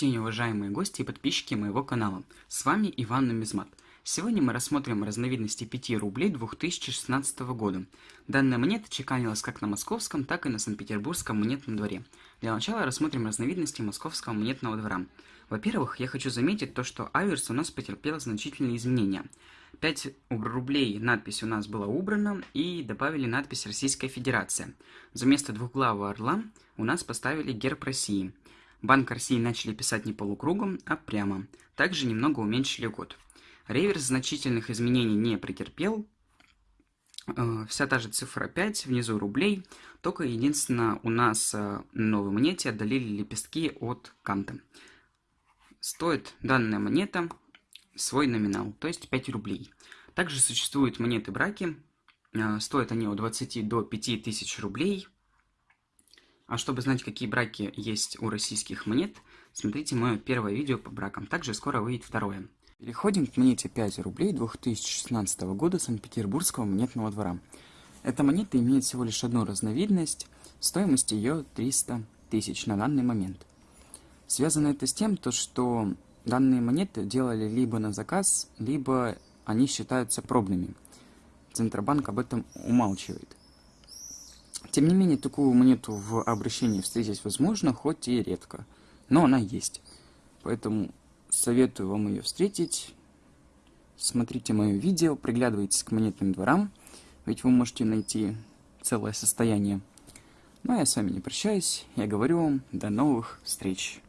день, уважаемые гости и подписчики моего канала. С вами Иван Нумизмат. Сегодня мы рассмотрим разновидности 5 рублей 2016 года. Данная монета чеканилась как на московском, так и на Санкт-Петербургском монетном дворе. Для начала рассмотрим разновидности московского монетного двора. Во-первых, я хочу заметить то, что аверс у нас потерпел значительные изменения. 5 рублей надпись у нас была убрана и добавили надпись Российская Федерация. Вместо двухглавого орла у нас поставили герб России. Банк России начали писать не полукругом, а прямо. Также немного уменьшили год. Реверс значительных изменений не претерпел. Э, вся та же цифра 5, внизу рублей. Только единственное, у нас э, новой монете отдалили лепестки от канта. Стоит данная монета свой номинал, то есть 5 рублей. Также существуют монеты браки. Э, стоят они от 20 до 5 тысяч рублей. А чтобы знать, какие браки есть у российских монет, смотрите мое первое видео по бракам. Также скоро выйдет второе. Переходим к монете 5 рублей 2016 года Санкт-Петербургского монетного двора. Эта монета имеет всего лишь одну разновидность, стоимость ее 300 тысяч на данный момент. Связано это с тем, то, что данные монеты делали либо на заказ, либо они считаются пробными. Центробанк об этом умалчивает. Тем не менее, такую монету в обращении встретить возможно, хоть и редко. Но она есть. Поэтому советую вам ее встретить. Смотрите мое видео, приглядывайтесь к монетным дворам, ведь вы можете найти целое состояние. Ну а я с вами не прощаюсь, я говорю вам до новых встреч.